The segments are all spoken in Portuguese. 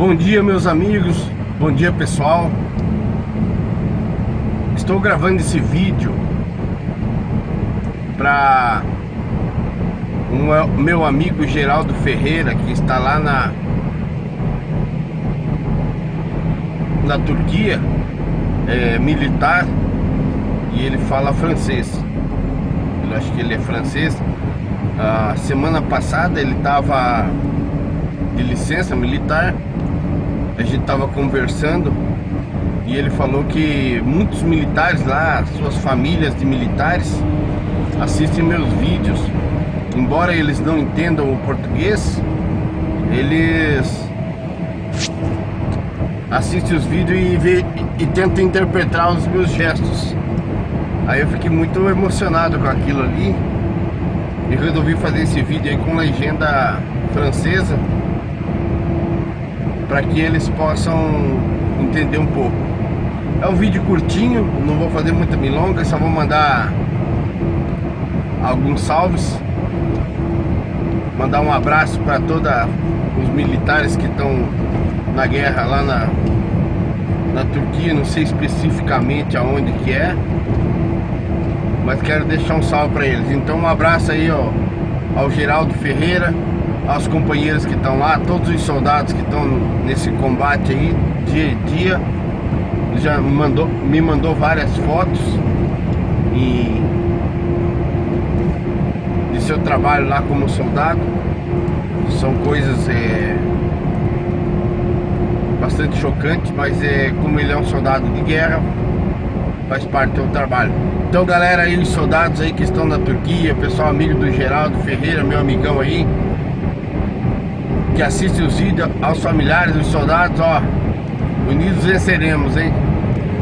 Bom dia meus amigos, bom dia pessoal. Estou gravando esse vídeo para um meu amigo Geraldo Ferreira que está lá na na Turquia é, militar e ele fala francês. Eu acho que ele é francês. A semana passada ele estava de licença militar a gente estava conversando e ele falou que muitos militares lá, suas famílias de militares, assistem meus vídeos. Embora eles não entendam o português, eles assistem os vídeos e, vê, e tentam interpretar os meus gestos. Aí eu fiquei muito emocionado com aquilo ali e resolvi fazer esse vídeo aí com legenda francesa para que eles possam entender um pouco. É um vídeo curtinho, não vou fazer muita milonga, só vou mandar alguns salves. Mandar um abraço para todos os militares que estão na guerra lá na, na Turquia, não sei especificamente aonde que é, mas quero deixar um salve para eles. Então um abraço aí ó, ao Geraldo Ferreira, aos companheiros que estão lá, todos os soldados que estão nesse combate aí, dia a dia. Ele já mandou, me mandou várias fotos e de seu trabalho lá como soldado. São coisas é, bastante chocantes, mas é, como ele é um soldado de guerra, faz parte do trabalho. Então galera aí, os soldados aí que estão na Turquia, pessoal amigo do Geraldo Ferreira, meu amigão aí, que assiste os vídeos aos familiares dos soldados, ó, unidos venceremos, hein?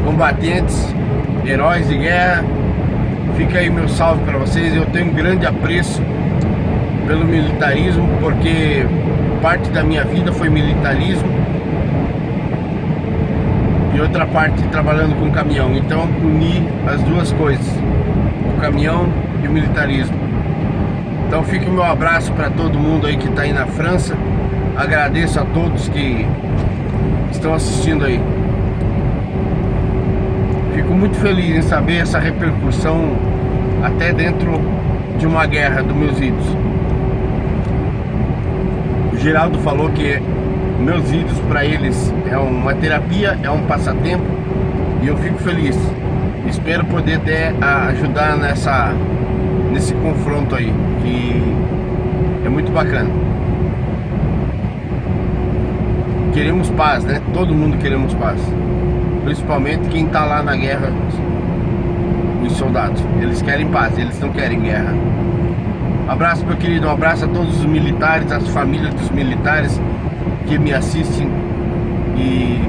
Combatentes, heróis de guerra, fica aí meu salve para vocês, eu tenho um grande apreço pelo militarismo, porque parte da minha vida foi militarismo e outra parte trabalhando com caminhão, então uni as duas coisas, o caminhão e o militarismo. Então fica o meu abraço para todo mundo aí que está aí na França, Agradeço a todos que estão assistindo aí. Fico muito feliz em saber essa repercussão até dentro de uma guerra dos meus vídeos. O Geraldo falou que meus vídeos para eles é uma terapia, é um passatempo e eu fico feliz. Espero poder até ajudar nessa, nesse confronto aí, que é muito bacana queremos paz, né? Todo mundo queremos paz. Principalmente quem está lá na guerra, os soldados. Eles querem paz, eles não querem guerra. Abraço, meu querido. Um abraço a todos os militares, as famílias dos militares que me assistem e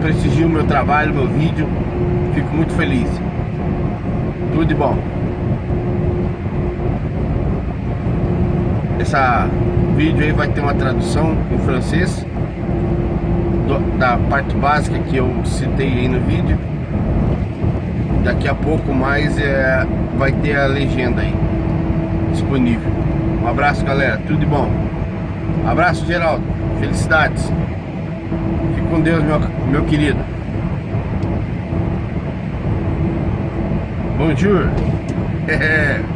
prestigiam meu trabalho, meu vídeo. Fico muito feliz. Tudo de bom. Essa vídeo aí vai ter uma tradução em francês da parte básica que eu citei aí no vídeo. Daqui a pouco mais é, vai ter a legenda aí disponível. Um abraço galera, tudo de bom. Abraço Geraldo, felicidades. Fique com Deus meu, meu querido. Bonjour.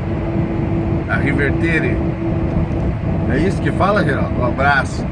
a Rivertere. É isso que fala, Geraldo? Um abraço.